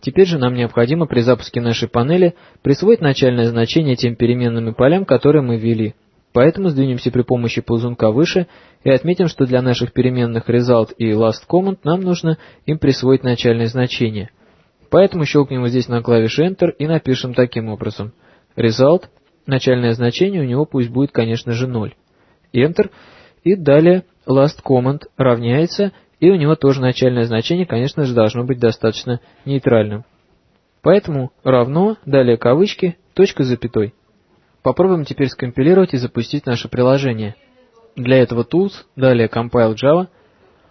Теперь же нам необходимо при запуске нашей панели присвоить начальное значение тем переменным и полям, которые мы ввели. Поэтому сдвинемся при помощи ползунка выше и отметим, что для наших переменных result и last command нам нужно им присвоить начальное значение. Поэтому щелкнем вот здесь на клавише Enter и напишем таким образом. Result, начальное значение у него пусть будет, конечно же, 0. Enter, и далее last command равняется, и у него тоже начальное значение, конечно же, должно быть достаточно нейтральным. Поэтому равно, далее кавычки, точка запятой. Попробуем теперь скомпилировать и запустить наше приложение. Для этого Tools, далее Compile Java.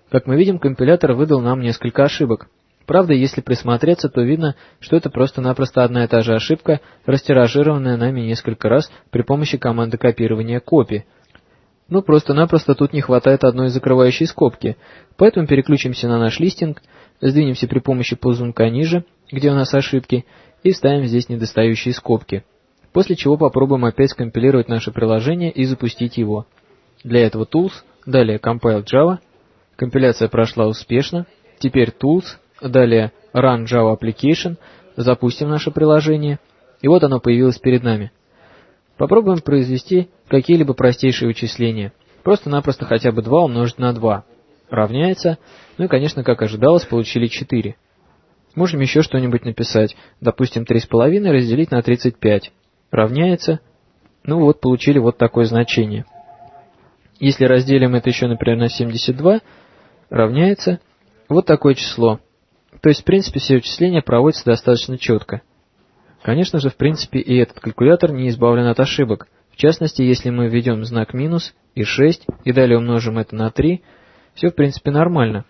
Как мы видим, компилятор выдал нам несколько ошибок. Правда, если присмотреться, то видно, что это просто-напросто одна и та же ошибка, растиражированная нами несколько раз при помощи команды копирования копи. Ну, просто-напросто тут не хватает одной закрывающей скобки, поэтому переключимся на наш листинг, сдвинемся при помощи ползунка ниже, где у нас ошибки, и вставим здесь недостающие скобки. После чего попробуем опять скомпилировать наше приложение и запустить его. Для этого Tools, далее Compile Java, компиляция прошла успешно, теперь Tools, далее Run Java Application, запустим наше приложение, и вот оно появилось перед нами. Попробуем произвести какие-либо простейшие вычисления. Просто-напросто хотя бы 2 умножить на 2 равняется, ну и, конечно, как ожидалось, получили 4. Можем еще что-нибудь написать, допустим, 3,5 разделить на 35 равняется, ну вот получили вот такое значение. Если разделим это еще, например, на 72, равняется вот такое число. То есть, в принципе, все вычисления проводятся достаточно четко. Конечно же, в принципе, и этот калькулятор не избавлен от ошибок. В частности, если мы введем знак минус и 6, и далее умножим это на 3, все, в принципе, нормально.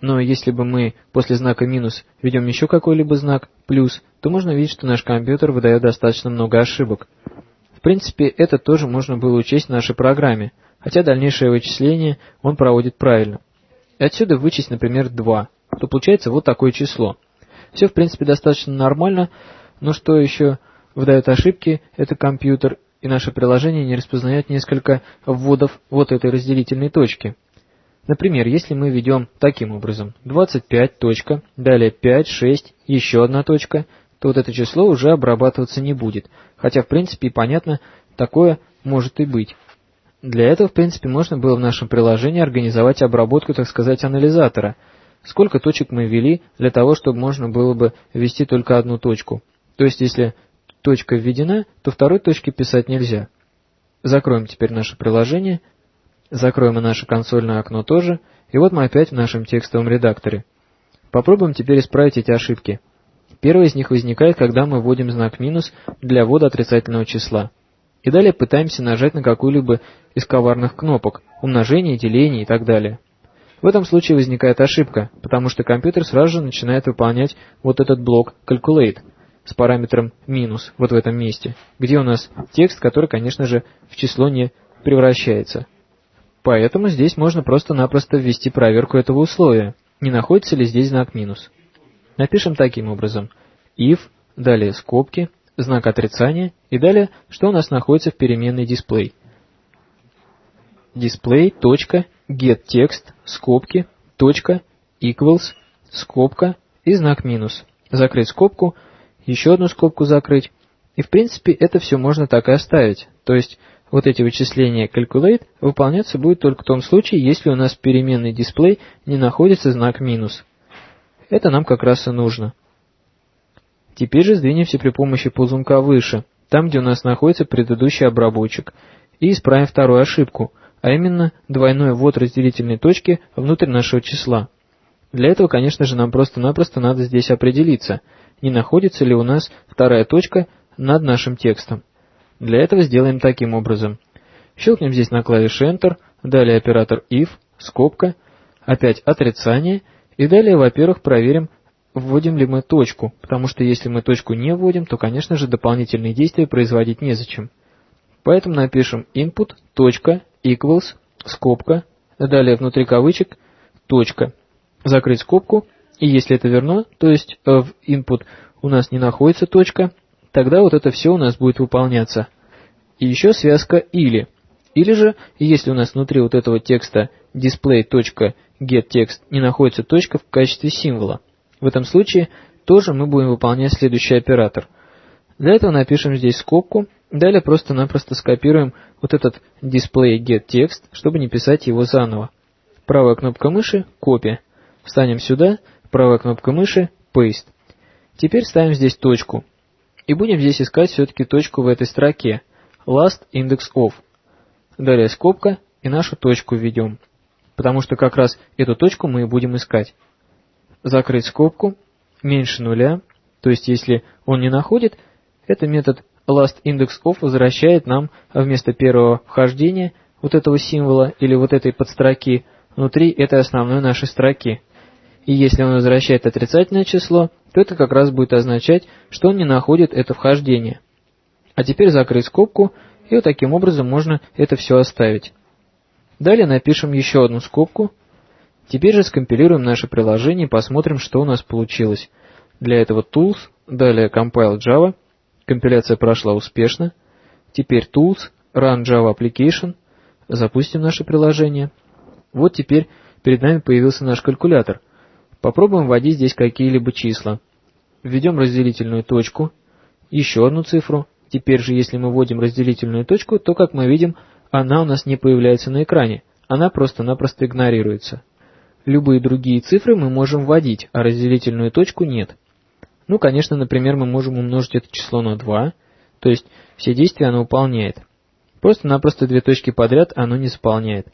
Но если бы мы после знака минус введем еще какой-либо знак, плюс, то можно видеть, что наш компьютер выдает достаточно много ошибок. В принципе, это тоже можно было учесть в нашей программе, хотя дальнейшее вычисление он проводит правильно. Отсюда вычесть, например, 2, то получается вот такое число. Все, в принципе, достаточно нормально, но что еще выдает ошибки, это компьютер, и наше приложение не распознает несколько вводов вот этой разделительной точки. Например, если мы ведем таким образом 25 точка, далее 5, 6, еще одна точка, то вот это число уже обрабатываться не будет, хотя в принципе и понятно, такое может и быть. Для этого, в принципе, можно было в нашем приложении организовать обработку, так сказать, анализатора. Сколько точек мы ввели для того, чтобы можно было бы ввести только одну точку. То есть, если точка введена, то второй точки писать нельзя. Закроем теперь наше приложение Закроем и наше консольное окно тоже, и вот мы опять в нашем текстовом редакторе. Попробуем теперь исправить эти ошибки. Первая из них возникает, когда мы вводим знак минус для ввода отрицательного числа. И далее пытаемся нажать на какую-либо из коварных кнопок, умножение, деление и так далее. В этом случае возникает ошибка, потому что компьютер сразу же начинает выполнять вот этот блок calculate с параметром минус вот в этом месте, где у нас текст, который, конечно же, в число не превращается. Поэтому здесь можно просто-напросто ввести проверку этого условия, не находится ли здесь знак минус. Напишем таким образом. if, далее скобки, знак отрицания, и далее, что у нас находится в переменной display. display.getText, скобки, точка, equals, скобка и знак минус. Закрыть скобку, еще одну скобку закрыть. И в принципе это все можно так и оставить. То есть вот эти вычисления calculate выполняться будет только в том случае, если у нас в переменной display не находится знак минус. Это нам как раз и нужно. Теперь же сдвинемся при помощи ползунка выше, там где у нас находится предыдущий обработчик, и исправим вторую ошибку, а именно двойной ввод разделительной точки внутрь нашего числа. Для этого, конечно же, нам просто-напросто надо здесь определиться, не находится ли у нас вторая точка над нашим текстом. Для этого сделаем таким образом. Щелкнем здесь на клавише Enter, далее оператор if, скобка, опять отрицание, и далее, во-первых, проверим, вводим ли мы точку, потому что если мы точку не вводим, то, конечно же, дополнительные действия производить незачем. Поэтому напишем input, equals, скобка, далее внутри кавычек, точка, закрыть скобку, и если это верно, то есть э, в input у нас не находится точка, тогда вот это все у нас будет выполняться. И еще связка «или». Или же, если у нас внутри вот этого текста display.getText не находится точка в качестве символа. В этом случае тоже мы будем выполнять следующий оператор. Для этого напишем здесь скобку, далее просто-напросто скопируем вот этот display get text, чтобы не писать его заново. Правая кнопка мыши – копия. Встанем сюда, правая кнопка мыши – paste. Теперь ставим здесь точку. И будем здесь искать все-таки точку в этой строке. Last index of. Далее скобка и нашу точку введем. Потому что как раз эту точку мы и будем искать. Закрыть скобку, меньше нуля, то есть если он не находит, это метод last index of возвращает нам вместо первого вхождения вот этого символа или вот этой подстроки внутри этой основной нашей строки. И если он возвращает отрицательное число, то это как раз будет означать, что он не находит это вхождение. А теперь закрыть скобку, и вот таким образом можно это все оставить. Далее напишем еще одну скобку. Теперь же скомпилируем наше приложение и посмотрим, что у нас получилось. Для этого Tools, далее Compile Java. Компиляция прошла успешно. Теперь Tools, Run Java Application. Запустим наше приложение. Вот теперь перед нами появился наш калькулятор – Попробуем вводить здесь какие-либо числа. Введем разделительную точку, еще одну цифру. Теперь же, если мы вводим разделительную точку, то, как мы видим, она у нас не появляется на экране. Она просто-напросто игнорируется. Любые другие цифры мы можем вводить, а разделительную точку нет. Ну, конечно, например, мы можем умножить это число на 2, то есть все действия оно выполняет. Просто-напросто две точки подряд оно не заполняет.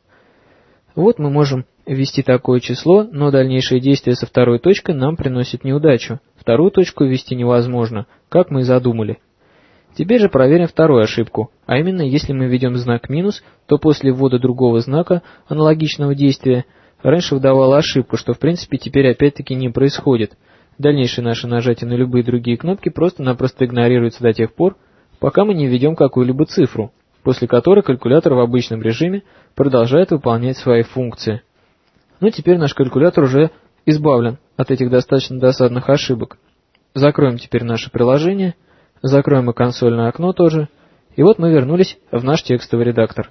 Вот мы можем ввести такое число, но дальнейшие действия со второй точкой нам приносят неудачу. Вторую точку ввести невозможно, как мы и задумали. Теперь же проверим вторую ошибку, а именно, если мы введем знак минус, то после ввода другого знака, аналогичного действия, раньше выдавала ошибку, что в принципе теперь опять-таки не происходит. Дальнейшее наше нажатие на любые другие кнопки просто-напросто игнорируется до тех пор, пока мы не введем какую-либо цифру после которой калькулятор в обычном режиме продолжает выполнять свои функции. Ну теперь наш калькулятор уже избавлен от этих достаточно досадных ошибок. Закроем теперь наше приложение, закроем и консольное окно тоже, и вот мы вернулись в наш текстовый редактор.